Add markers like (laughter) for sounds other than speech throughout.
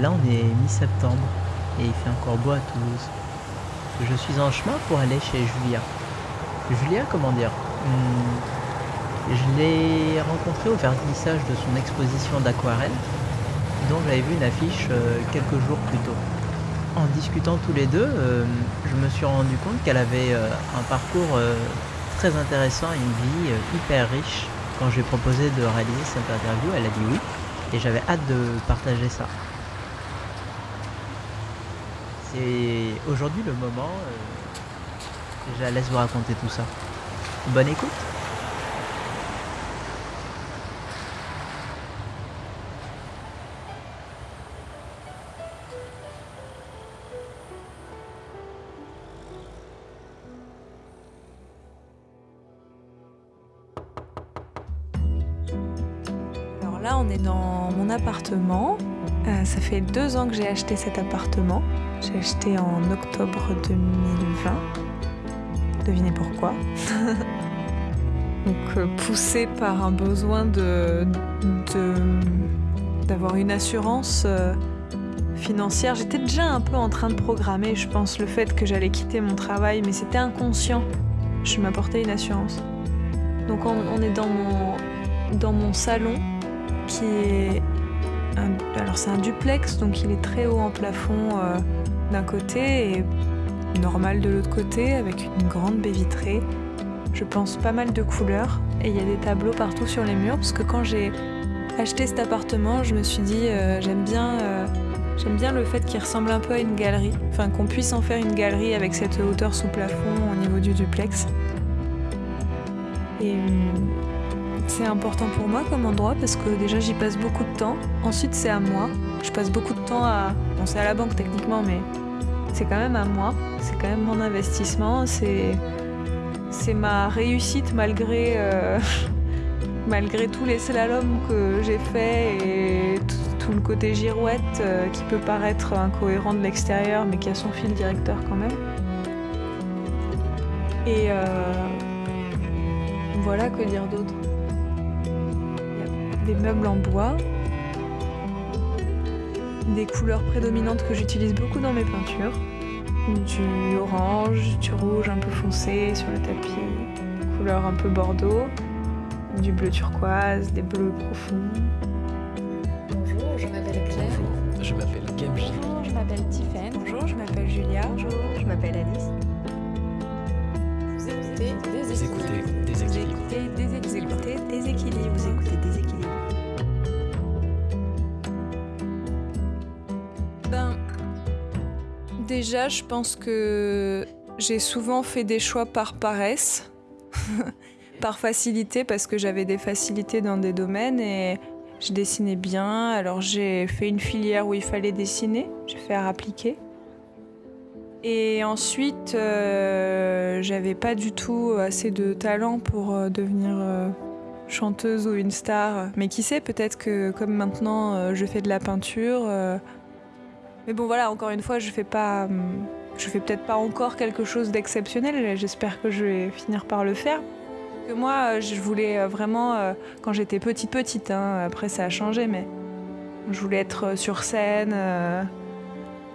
Là, on est mi-septembre et il fait encore beau à Toulouse. Je suis en chemin pour aller chez Julia. Julia, comment dire hmm, Je l'ai rencontrée au vernissage de son exposition d'aquarelle, dont j'avais vu une affiche euh, quelques jours plus tôt. En discutant tous les deux, euh, je me suis rendu compte qu'elle avait euh, un parcours très intéressant et une vie hyper riche. Quand je lui ai proposé de réaliser cette interview, elle a dit oui, et j'avais hâte de partager ça. Et aujourd'hui le moment, euh, je la laisse vous raconter tout ça. Bonne écoute Alors là, on est dans mon appartement. Euh, ça fait deux ans que j'ai acheté cet appartement. J'ai acheté en octobre 2020. Devinez pourquoi. (laughs) Donc euh, poussé par un besoin de, d'avoir une assurance euh, financière. J'étais déjà un peu en train de programmer, je pense, le fait que j'allais quitter mon travail, mais c'était inconscient. Je m'apportais une assurance. Donc on, est dans mon, dans mon salon qui est alors c'est un duplex, donc il est très haut en plafond euh, d'un côté et normal de l'autre côté, avec une grande baie vitrée. Je pense pas mal de couleurs et il y a des tableaux partout sur les murs parce que quand j'ai acheté cet appartement, je me suis dit euh, j'aime bien, euh, j'aime bien le fait qu'il ressemble un peu à une galerie, enfin qu'on puisse en faire une galerie avec cette hauteur sous plafond au niveau du duplex. Et c'est important pour moi comme endroit parce que déjà j'y passe beaucoup de temps. Ensuite c'est à moi. Je passe beaucoup de temps à... Bon c'est à la banque techniquement mais c'est quand même à moi. C'est quand même mon investissement. C'est ma réussite malgré, euh, (laughs) malgré tous les slaloms que j'ai fait et tout, le côté girouette euh, qui peut paraître incohérent de l'extérieur mais qui a son fil directeur quand même. Et euh, voilà, que dire d'autre des meubles en bois, des couleurs prédominantes que j'utilise beaucoup dans mes peintures, du orange, du rouge un peu foncé sur le tapis, couleur un peu bordeaux, du bleu turquoise, des bleus profonds. Bonjour, je m'appelle Claire. Bonjour, je m'appelle Gamji. Je m'appelle Tiffen. Bonjour, je m'appelle Julia. Bonjour, je m'appelle Alice. Vous écoutez des équilibres. Vous écoutez des équilibres. Des équilibres. Vous écoutez des équilibres. Déjà, je pense que j'ai souvent fait des choix par paresse, (laughs) par facilité, parce que j'avais des facilités dans des domaines et je dessinais bien. Alors j'ai fait une filière où il fallait dessiner, j'ai fait art appliqué. Et ensuite, euh, j'avais pas du tout assez de talent pour euh, devenir euh, chanteuse ou une star. Mais qui sait, peut-être que comme maintenant je fais de la peinture, mais bon, voilà, encore une fois, je fais pas. Hum, je fais peut-être pas encore quelque chose d'exceptionnel. J'espère que je vais finir par le faire. Que moi, je voulais euh, vraiment, euh, quand j'étais petite, petite, hein, après ça a changé, mais je voulais être euh, sur scène,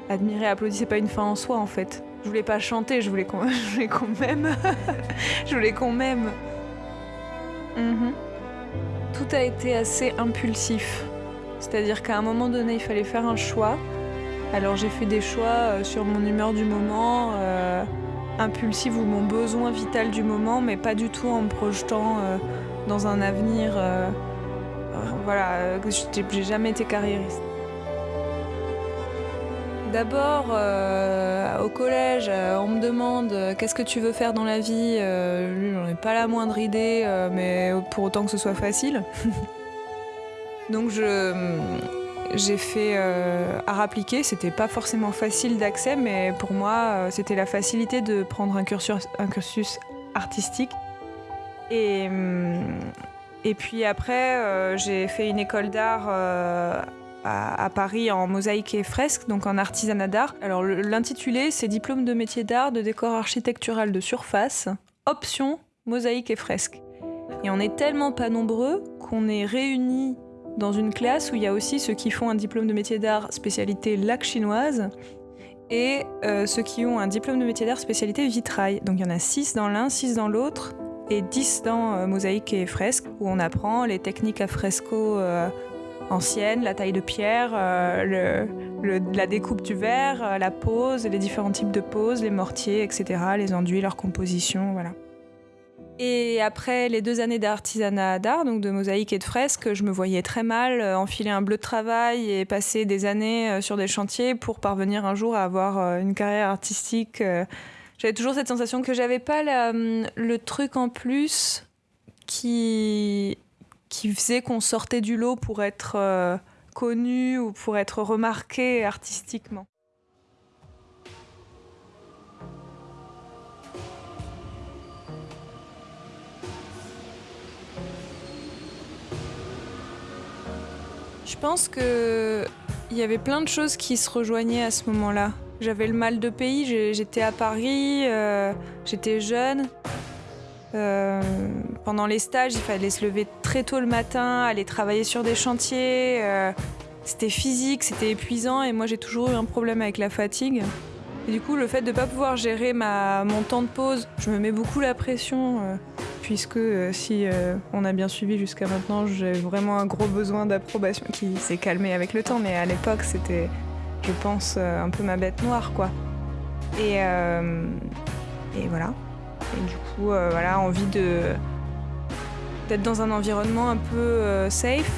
admirer, applaudir, c'est pas une fin en soi en fait. Je voulais pas chanter, je voulais qu'on (laughs) m'aime. (laughs) je voulais qu'on m'aime. Mhm. Tout a été assez impulsif. C'est-à-dire qu'à un moment donné, il fallait faire un choix. Alors j'ai fait des choix euh, sur mon humeur du moment, euh, impulsive ou mon besoin vital du moment, mais pas du tout en me projetant euh, dans un avenir. voilà, j'ai jamais été carriériste. D'abord, au collège, on me demande qu'est-ce que tu veux faire dans la vie. lui, j'en ai pas la moindre idée, mais pour autant que ce soit facile. (laughs) Donc je j'ai fait euh, art appliqué, c'était pas forcément facile d'accès, mais pour moi, euh, c'était la facilité de prendre un cursus, artistique. Et, hum, et puis après, euh, j'ai fait une école d'art à, à, Paris en mosaïque et fresque, donc en artisanat d'art. Alors l'intitulé, c'est Diplôme de métier d'art de décor architectural de surface, option mosaïque et fresque. Et on n'est tellement pas nombreux qu'on est réunis dans une classe où il y a aussi ceux qui font un diplôme de métier d'art spécialité lac chinoise et euh, ceux qui ont un diplôme de métier d'art spécialité vitrail. Donc il y en a 6 dans l'un, 6 dans l'autre et 10 dans euh, mosaïque et fresque où on apprend les techniques à fresco euh, anciennes, la taille de pierre, la découpe du verre, la pose, les différents types de poses, les mortiers, etc., les enduits, leur composition, voilà. Et après les deux années d'artisanat d'art, donc de mosaïque et de fresque, je me voyais très mal euh, enfiler un bleu de travail et passer des années euh, sur des chantiers pour parvenir un jour à avoir euh, une carrière artistique. J'avais toujours cette sensation que j'avais pas hum, le truc en plus qui, qui faisait qu'on sortait du lot pour être connu ou pour être remarqué artistiquement. Je pense que il y avait plein de choses qui se rejoignaient à ce moment-là. J'avais le mal de pays, j'étais à Paris, euh, j'étais jeune. Euh, pendant les stages, il fallait se lever très tôt le matin, aller travailler sur des chantiers. euh, c'était physique, c'était épuisant et moi j'ai toujours eu un problème avec la fatigue. Et du coup, le fait de ne pas pouvoir gérer ma, mon temps de pause, je me mets beaucoup la pression, puisque euh, si euh, on a bien suivi jusqu'à maintenant, j'ai vraiment un gros besoin d'approbation qui s'est calmé avec le temps, mais à l'époque, c'était, je pense, euh, un peu ma bête noire, quoi. Et, voilà. Et du coup, voilà, envie de d'être dans un environnement un peu safe.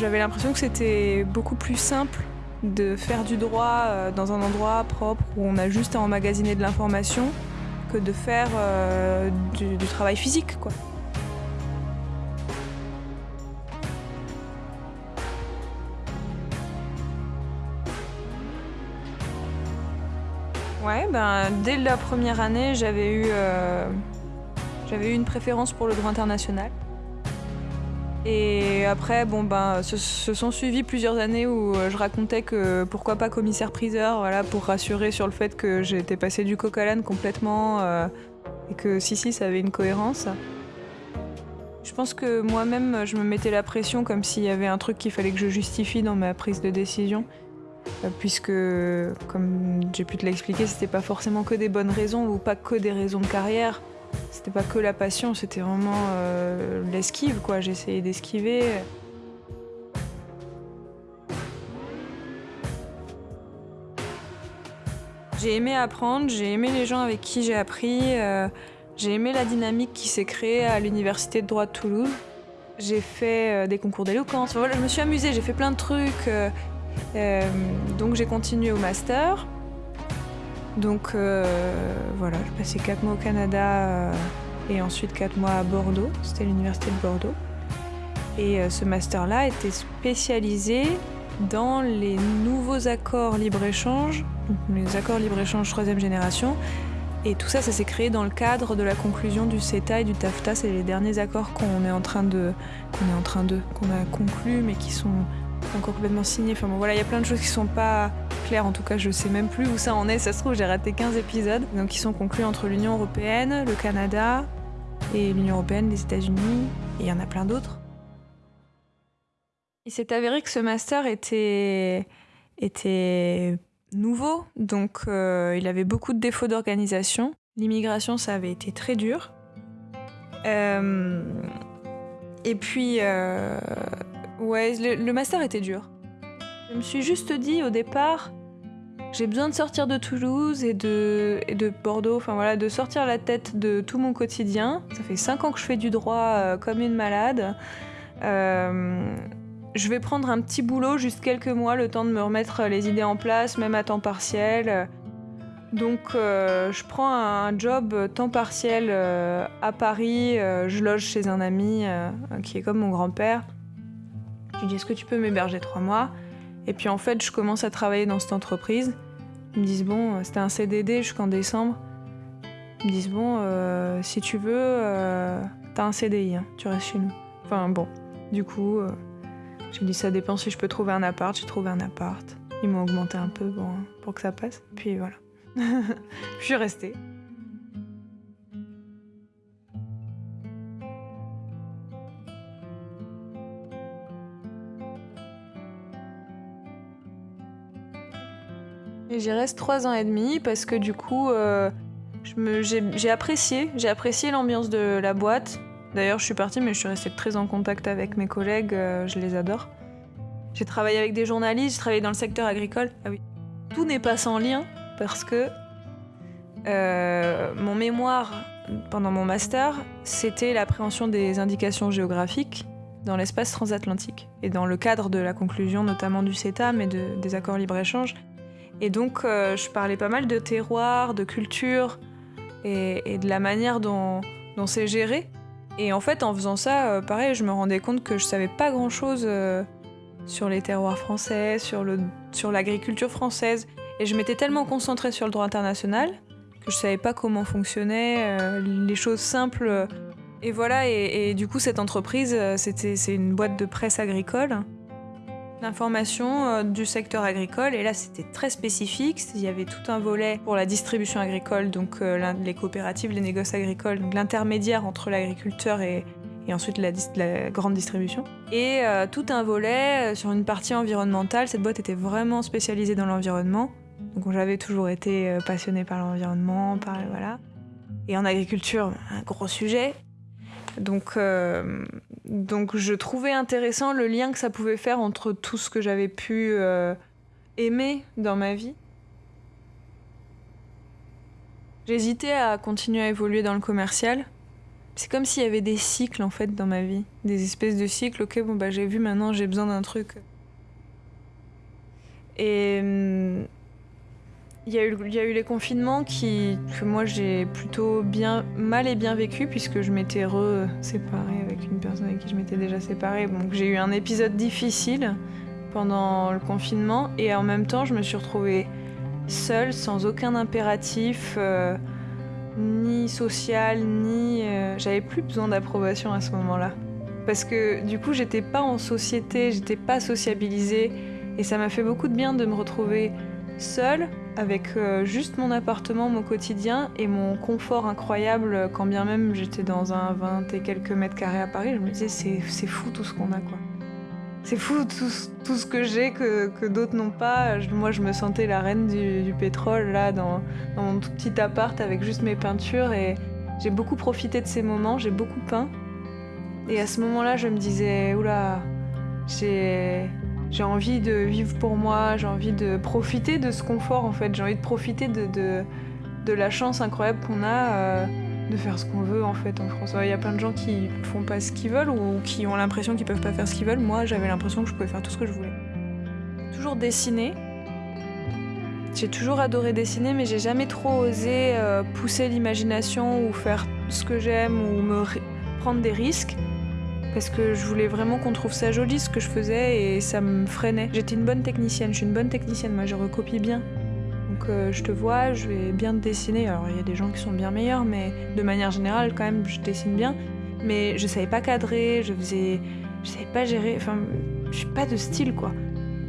J'avais l'impression que c'était beaucoup plus simple de faire du droit dans un endroit propre où on a juste à emmagasiner de l'information que de faire euh, du, travail physique, quoi. Ouais, ben dès la première année, j'avais eu, euh, j'avais eu une préférence pour le droit international. Et après, bon ben, se, sont suivies plusieurs années où euh, je racontais que pourquoi pas commissaire-priseur, voilà, pour rassurer sur le fait que j'étais passé du coq à l'âne complètement euh, et que si si, ça avait une cohérence. Je pense que moi-même, je me mettais la pression comme s'il y avait un truc qu'il fallait que je justifie dans ma prise de décision. Euh, Puisque, comme j'ai pu te l'expliquer, c'était pas forcément que des bonnes raisons ou pas que des raisons de carrière. C'était pas que la passion, c'était vraiment euh, l'esquive, quoi. J'essayais d'esquiver. J'ai aimé apprendre, j'ai aimé les gens avec qui j'ai appris, euh, j'ai aimé la dynamique qui s'est créée à l'université de droit de Toulouse. J'ai fait euh, des concours d'éloquence, voilà, je me suis amusée, j'ai fait plein de trucs. donc j'ai continué au master. Donc euh, voilà, j'ai passé 4 mois au Canada euh, et ensuite 4 mois à Bordeaux. C'était l'université de Bordeaux. Et euh, ce master-là était spécialisé dans les nouveaux accords libre-échange, les accords libre-échange troisième génération. Et tout ça, ça s'est créé dans le cadre de la conclusion du CETA et du TAFTA. C'est les derniers accords qu'on est en train de, qu'on est en train de, qu'on a conclus, mais qui sont encore complètement signés. Enfin bon, voilà, il y a plein de choses qui sont pas En tout cas, je sais même plus où ça en est. Ça se trouve, j'ai raté 15 épisodes. Donc, qui sont conclus entre l'Union européenne, le Canada et l'Union européenne, les États-Unis. Et il y en a plein d'autres. Il s'est avéré que ce master était, était nouveau, donc euh, il avait beaucoup de défauts d'organisation. L'immigration, ça avait été très dur. Euh, et puis, euh, ouais, le master était dur. Je me suis juste dit au départ, j'ai besoin de sortir de Toulouse et de, Bordeaux, enfin voilà, de sortir la tête de tout mon quotidien. Ça fait cinq ans que je fais du droit euh, comme une malade. Euh, je vais prendre un petit boulot, juste quelques mois, le temps de me remettre les idées en place, même à temps partiel. Donc euh, je prends un job temps partiel à Paris, je loge chez un ami qui est comme mon grand-père. Je lui dis est-ce que tu peux m'héberger trois mois? Et puis en fait je commence à travailler dans cette entreprise. Ils me disent bon, c'était un CDD jusqu'en décembre. Ils me disent bon, euh, si tu veux, euh, t'as un CDI, hein, tu restes chez nous. Enfin bon, du coup... euh, je me dis ça dépend si je peux trouver un appart, j'ai trouvé un appart. Ils m'ont augmenté un peu bon, pour que ça passe. Puis voilà. (laughs) je suis restée. Et j'y reste trois ans et demi parce que du coup, euh, j'ai apprécié, j'ai apprécié l'ambiance de la boîte. D'ailleurs, je suis partie, mais je suis restée très en contact avec mes collègues, euh, je les adore. J'ai travaillé avec des journalistes, j'ai travaillé dans le secteur agricole. Ah oui. Tout n'est pas sans lien parce que euh, mon mémoire pendant mon master, c'était l'appréhension des indications géographiques dans l'espace transatlantique et dans le cadre de la conclusion notamment du CETA, mais de- des accords libre-échange. Et donc, euh, je parlais pas mal de terroir, de culture et, de la manière dont, c'est géré. Et en fait, en faisant ça, euh, pareil, je me rendais compte que je savais pas grand-chose euh, sur les terroirs français, sur l'agriculture française. Et je m'étais tellement concentrée sur le droit international que je savais pas comment fonctionnaient les choses simples. Et voilà, et, et du coup, cette entreprise, c'était, c'est une boîte de presse agricole l'information euh, du secteur agricole. Et là, c'était très spécifique. Il y avait tout un volet pour la distribution agricole, donc euh, les coopératives, les négoces agricoles, donc l'intermédiaire entre l'agriculteur et, ensuite la, grande distribution. Et euh, tout un volet sur une partie environnementale. Cette boîte était vraiment spécialisée dans l'environnement. Donc j'avais toujours été passionnée par l'environnement, par voilà. Et en agriculture, un gros sujet. Donc, donc je trouvais intéressant le lien que ça pouvait faire entre tout ce que j'avais pu euh, aimer dans ma vie. J'hésitais à continuer à évoluer dans le commercial. C'est comme s'il y avait des cycles en fait dans ma vie, des espèces de cycles. Ok, bon bah j'ai vu maintenant, j'ai besoin d'un truc. Et hum, il y, a eu, les confinements que moi j'ai plutôt bien, mal et bien vécu puisque je m'étais re-séparée avec une personne avec qui je m'étais déjà séparée. Donc j'ai eu un épisode difficile pendant le confinement et en même temps je me suis retrouvée seule, sans aucun impératif, euh, ni social, ni... euh, J'avais plus besoin d'approbation à ce moment-là. Parce que du coup j'étais pas en société, j'étais pas sociabilisée et ça m'a fait beaucoup de bien de me retrouver seule avec euh, juste mon appartement, mon quotidien et mon confort incroyable, euh, quand bien même j'étais dans un 20 et quelques mètres carrés à Paris, je me disais c'est, fou tout ce qu'on a quoi. C'est fou tout, tout ce que j'ai que, que d'autres n'ont pas. Moi je me sentais la reine du, du pétrole là dans, dans mon tout petit appart avec juste mes peintures et j'ai beaucoup profité de ces moments, j'ai beaucoup peint. Et à ce moment-là je me disais oula, j'ai j'ai envie de vivre pour moi, j'ai envie de profiter de ce confort en fait, j'ai envie de profiter de, de, la chance incroyable qu'on a euh, de faire ce qu'on veut en fait en France. Il y a plein de gens qui font pas ce qu'ils veulent ou qui ont l'impression qu'ils peuvent pas faire ce qu'ils veulent. Moi j'avais l'impression que je pouvais faire tout ce que je voulais. Toujours dessiner. J'ai toujours adoré dessiner mais j'ai jamais trop osé euh, pousser l'imagination ou faire ce que j'aime ou me prendre des risques parce que je voulais vraiment qu'on trouve ça joli ce que je faisais et ça me freinait. J'étais une bonne technicienne, je suis une bonne technicienne, moi je recopie bien. Donc euh, je te vois, je vais bien te dessiner. Alors il y a des gens qui sont bien meilleurs, mais de manière générale quand même je dessine bien. Mais je savais pas cadrer, je faisais, je savais pas gérer. Enfin, je suis pas de style quoi.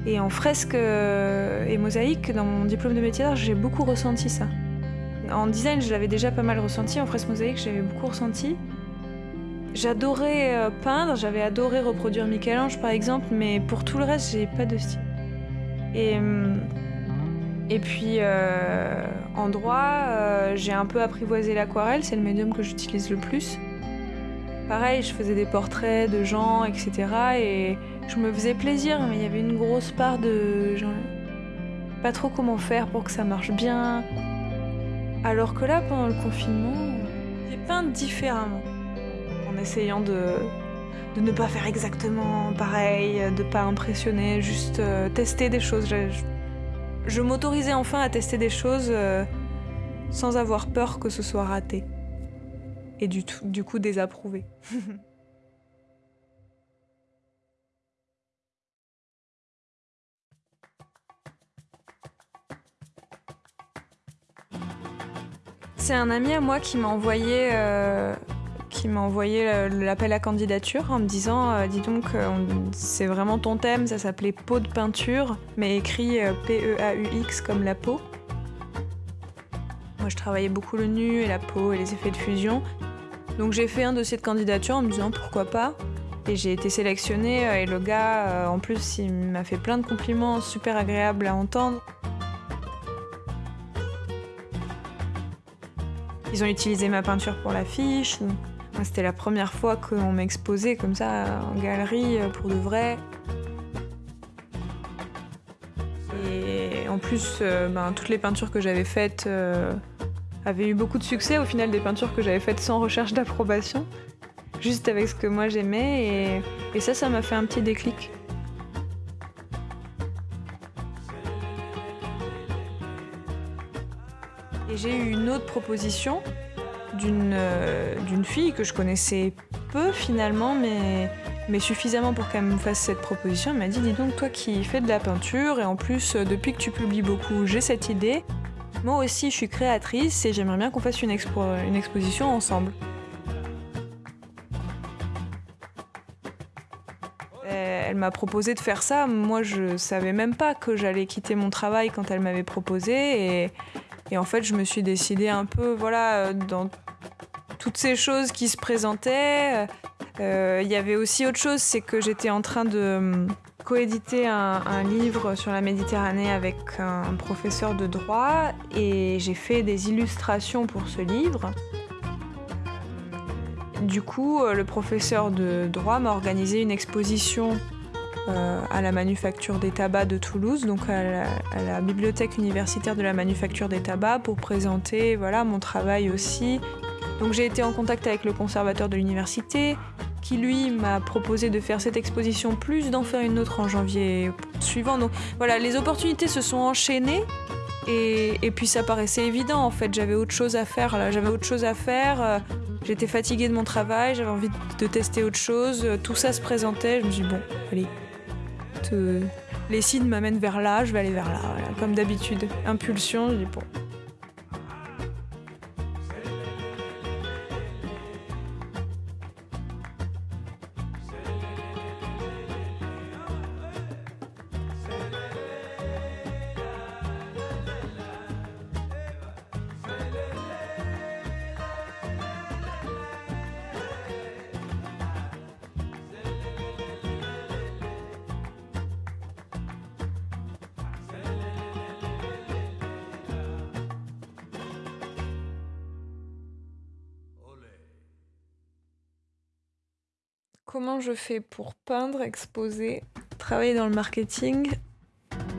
Et en fresque euh, et mosaïque, dans mon diplôme de métier d'art, j'ai beaucoup ressenti ça. En design, je l'avais déjà pas mal ressenti. En fresque mosaïque, j'avais beaucoup ressenti. J'adorais euh, peindre, j'avais adoré reproduire Michel-Ange par exemple, mais pour tout le reste, j'ai pas de style. Et, hum, et puis euh, en droit, euh, j'ai un peu apprivoisé l'aquarelle, c'est le médium que j'utilise le plus. Pareil, je faisais des portraits de gens, etc. Et je me faisais plaisir, mais il y avait une grosse part de. genre, pas trop comment faire pour que ça marche bien. Alors que là, pendant le confinement, j'ai peint différemment en essayant de, de ne pas faire exactement pareil, de pas impressionner, juste euh, tester des choses. Je, je- m'autorisais enfin à tester des choses euh, sans avoir peur que ce soit raté. Et du coup désapprouvé. (laughs) C'est un ami à moi qui m'a envoyé, euh, qui m'a envoyé euh, l'appel à candidature en me disant euh, Dis donc, euh, c'est vraiment ton thème, ça s'appelait peau de peinture, mais écrit P-E-A-U-X comme la peau. Moi, je travaillais beaucoup le nu et la peau et les effets de fusion. Donc, j'ai fait un dossier de candidature en me disant pourquoi pas? Et j'ai été sélectionnée et le gars, en plus, il m'a fait plein de compliments super agréables à entendre. Ils ont utilisé ma peinture pour l'affiche. C'était la première fois qu'on m'exposait comme ça en galerie euh, pour de vrai. Et en plus, euh, ben, toutes les peintures que j'avais faites euh, avaient eu beaucoup de succès. Au final, des peintures que j'avais faites sans recherche d'approbation, juste avec ce que moi j'aimais. Et ça, ça m'a fait un petit déclic. Et j'ai eu une autre proposition d'une euh, fille que je connaissais peu finalement, mais, mais suffisamment pour qu'elle me fasse cette proposition. Elle m'a dit, dis donc, toi qui fais de la peinture, et en plus, euh, depuis que tu publies beaucoup, j'ai cette idée. Moi aussi, je suis créatrice et j'aimerais bien qu'on fasse une, expo une exposition ensemble. Euh, Elle m'a proposé de faire ça. Moi, je savais même pas que j'allais quitter mon travail quand elle m'avait proposé. Et, et en fait, je me suis décidée un peu, voilà, euh, dans toutes ces choses qui se présentaient. Euh, Il y avait aussi autre chose, c'est que j'étais en train de hum, coéditer un, livre sur la Méditerranée avec un professeur de droit et j'ai fait des illustrations pour ce livre. Du coup, euh, le professeur de droit m'a organisé une exposition euh, à la Manufacture des Tabacs de Toulouse, donc à la, bibliothèque universitaire de la Manufacture des Tabacs, pour présenter mon travail aussi. Donc j'ai été en contact avec le conservateur de l'université, qui lui m'a proposé de faire cette exposition, plus d'en faire une autre en janvier suivant. Donc voilà, les opportunités se sont enchaînées. Et, puis ça paraissait évident en fait, j'avais autre chose à faire là, j'avais autre chose à faire, euh, j'étais fatiguée de mon travail, j'avais envie de tester autre chose, euh, tout ça se présentait, je me suis dit bon, allez, les signes m'amènent vers là, je vais aller vers là, comme d'habitude. Impulsion, je dis bon. Comment je fais pour peindre, exposer, travailler dans le marketing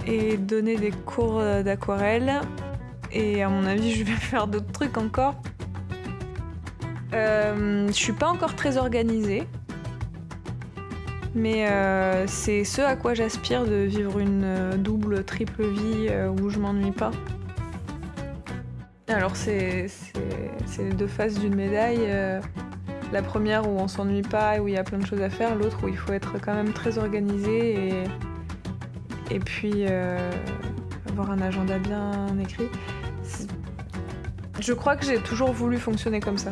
et donner des cours euh, d'aquarelle Et à mon avis, (laughs) je vais faire d'autres trucs encore. Euh, je suis pas encore très organisée. Mais euh, c'est ce à quoi j'aspire de vivre une euh, double, triple vie où je m'ennuie pas. Alors c'est les deux faces d'une médaille. La première où on s'ennuie pas et où il y a plein de choses à faire, l'autre où il faut être quand même très organisé et, puis euh, avoir un agenda bien écrit. Je crois que j'ai toujours voulu fonctionner comme ça.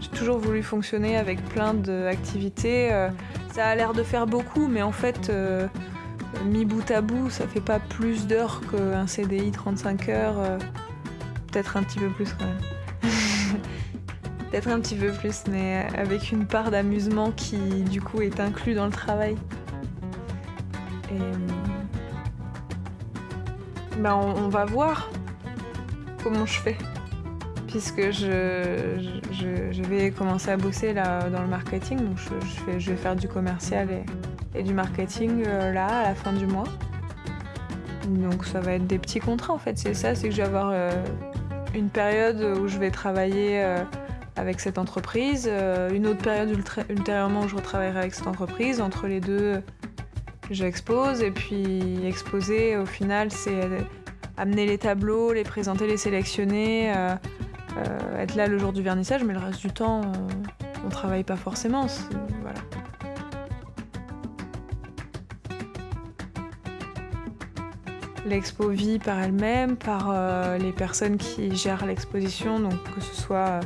J'ai toujours voulu fonctionner avec plein d'activités. euh, ça a l'air de faire beaucoup, mais en fait, euh, mis bout à bout, ça fait pas plus d'heures qu'un CDI 35 heures. Peut-être un petit peu plus quand même. Peut-être un petit peu plus, mais avec une part d'amusement qui, du coup, est inclus dans le travail. Et. Ben, on, va voir comment je fais. Puisque je, je, vais commencer à bosser là dans le marketing, donc je, vais faire du commercial et, du marketing euh, là à la fin du mois. Donc ça va être des petits contrats en fait, c'est ça, c'est que je vais avoir euh, une période où je vais travailler euh, avec cette entreprise, euh, une autre période ultérieurement où je retravaillerai avec cette entreprise. Entre les deux, j'expose et puis exposer au final, c'est euh, amener les tableaux, les présenter, les sélectionner, euh, être là le jour du vernissage, mais le reste du temps, on, on travaille pas forcément. L'expo vit par elle-même, par les personnes qui gèrent l'exposition, donc que ce soit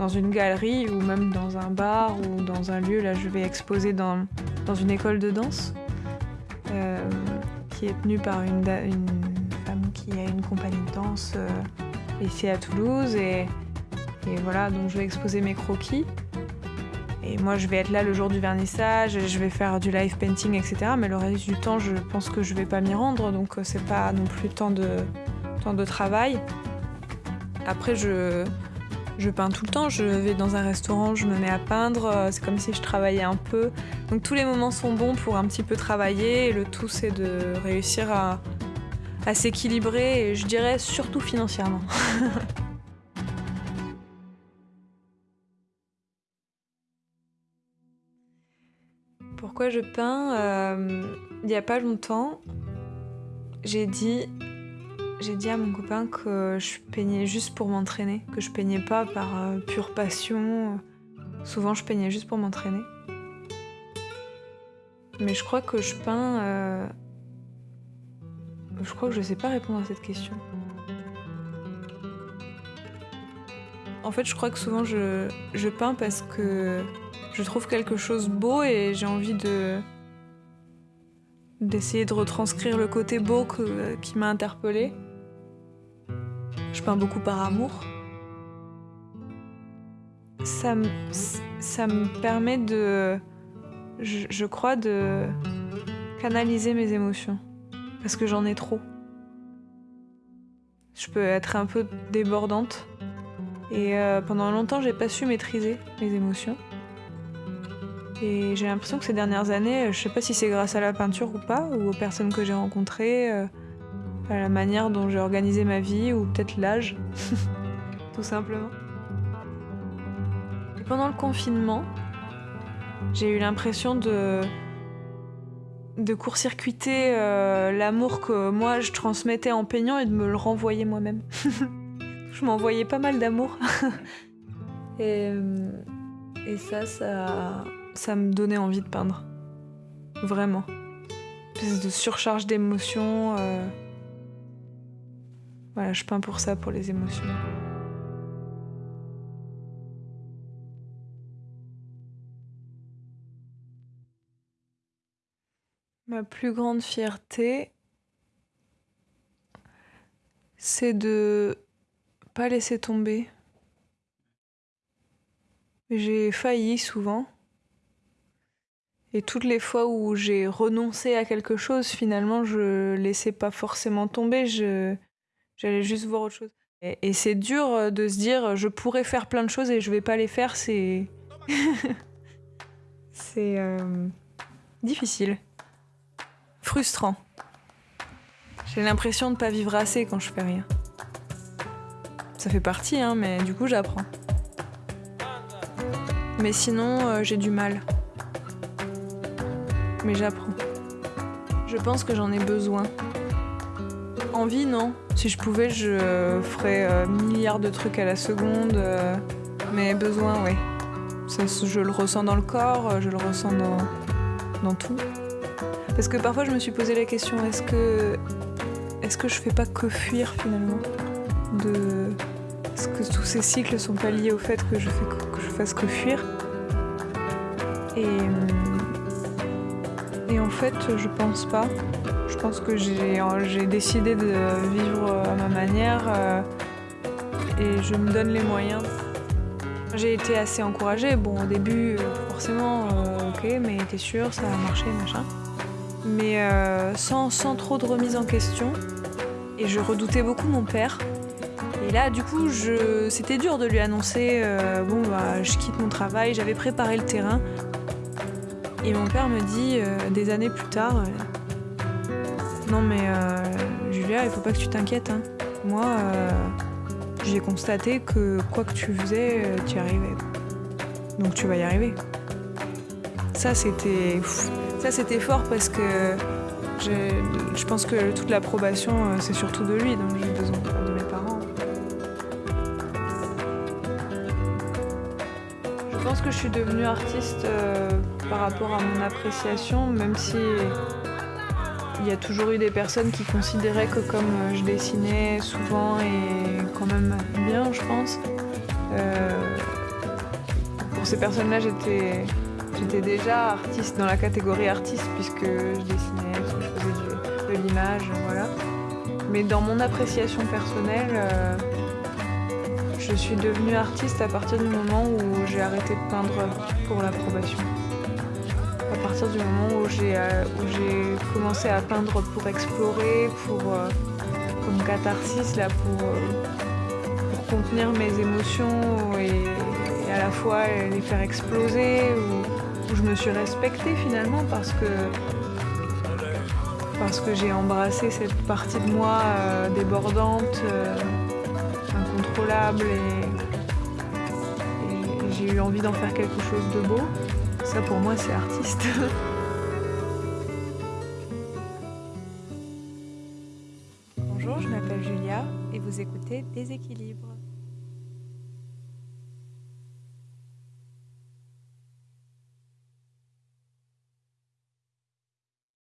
dans une galerie ou même dans un bar ou dans un lieu. Là, je vais exposer dans, dans une école de danse euh, qui est tenue par une, une femme qui a une compagnie de danse euh, ici à Toulouse. Et, et voilà, donc je vais exposer mes croquis. Et moi, je vais être là le jour du vernissage, je vais faire du live painting, etc. Mais le reste du temps, je pense que je vais pas m'y rendre, donc euh, c'est pas non plus tant de, tant de travail. Après, je, je peins tout le temps. Je vais dans un restaurant, je me mets à peindre. euh, C'est comme si je travaillais un peu. Donc tous les moments sont bons pour un petit peu travailler. Et le tout, c'est de réussir à, s'équilibrer. Et je dirais surtout financièrement. (laughs) Pourquoi je peins? Euh, Il n'y a pas longtemps, j'ai dit, j'ai dit à mon copain que je peignais juste pour m'entraîner, que je peignais pas par euh, pure passion. Souvent, je peignais juste pour m'entraîner. Mais je crois que je peins. euh, Je crois que je sais pas répondre à cette question. En fait, je crois que souvent je, je peins parce que je trouve quelque chose beau et j'ai envie de d'essayer de retranscrire le côté beau qui m'a interpellée. Je peins beaucoup par amour. Ça me, ça me permet de, je, crois, de canaliser mes émotions. Parce que j'en ai trop. Je peux être un peu débordante. Et euh, pendant longtemps, j'ai pas su maîtriser mes émotions. Et j'ai l'impression que ces dernières années, je sais pas si c'est grâce à la peinture ou pas, ou aux personnes que j'ai rencontrées, euh, la manière dont j'ai organisé ma vie, ou peut-être l'âge, (laughs) tout simplement. Et pendant le confinement, j'ai eu l'impression de de court-circuiter euh, l'amour que moi je transmettais en peignant et de me le renvoyer moi-même. (laughs) je m'envoyais pas mal d'amour. (laughs) et, euh, et ça, ça, ça me donnait envie de peindre. Vraiment. Une espèce de surcharge d'émotions. euh. Voilà, je peins pour ça, pour les émotions. Ma plus grande fierté, c'est de pas laisser tomber. J'ai failli souvent. Et toutes les fois où j'ai renoncé à quelque chose, finalement, je laissais pas forcément tomber, je, j'allais juste voir autre chose. Et, c'est dur de se dire, je pourrais faire plein de choses et je vais pas les faire, c'est. (laughs) c'est. euh, difficile. Frustrant. J'ai l'impression de pas vivre assez quand je fais rien. Ça fait partie, hein, mais du coup, j'apprends. Mais sinon, euh, j'ai du mal. Mais j'apprends. Je pense que j'en ai besoin. Envie, non? Si je pouvais, je ferais euh, milliards de trucs à la seconde. euh, mais besoin, oui. Je le ressens dans le corps, euh, je le ressens dans, dans tout. Parce que parfois, je me suis posé la question est-ce que, est-ce que je fais pas que fuir finalement? Est-ce que tous ces cycles sont pas liés au fait que je, fais que, je fasse que fuir? Et. hum, en fait, je pense pas. Je pense que j'ai décidé de vivre à ma manière euh, et je me donne les moyens. J'ai été assez encouragée. Bon, au début, euh, forcément, euh, ok, mais t'es sûr, ça va marcher, machin. Mais euh, sans, trop de remise en question. Et je redoutais beaucoup mon père. Et là, du coup, c'était dur de lui annoncer euh, bon, bah, je quitte mon travail, j'avais préparé le terrain. Et mon père me dit, euh, des années plus tard, euh, non mais euh, Julia, il faut pas que tu t'inquiètes. hein. Moi, j'ai constaté que quoi que tu faisais, tu y arrivais. Donc tu vas y arriver. Ça, c'était, ça c'était fort parce que je pense que toute l'approbation, c'est surtout de lui, donc j'ai besoin de mes parents. Je pense que je suis devenue artiste par rapport à mon appréciation, même si il y a toujours eu des personnes qui considéraient que comme euh, je dessinais souvent et quand même bien, je pense, euh, pour ces personnes-là, j'étais j'étais déjà artiste dans la catégorie artiste puisque je dessinais, je faisais de l'image, voilà. Mais dans mon appréciation personnelle, euh, je suis devenue artiste à partir du moment où j'ai arrêté de peindre pour l'approbation. À partir du moment où j'ai euh, où j'ai commencé à peindre pour explorer, pour euh, comme catharsis là, pour, euh, pour contenir mes émotions et, à la fois les faire exploser, où, je me suis respectée finalement parce que parce que j'ai embrassé cette partie de moi euh, débordante, euh, incontrôlable et j'ai eu envie d'en faire quelque chose de beau. Ça pour moi c'est artiste. (laughs) Bonjour, je m'appelle Julia et vous écoutez Déséquilibre.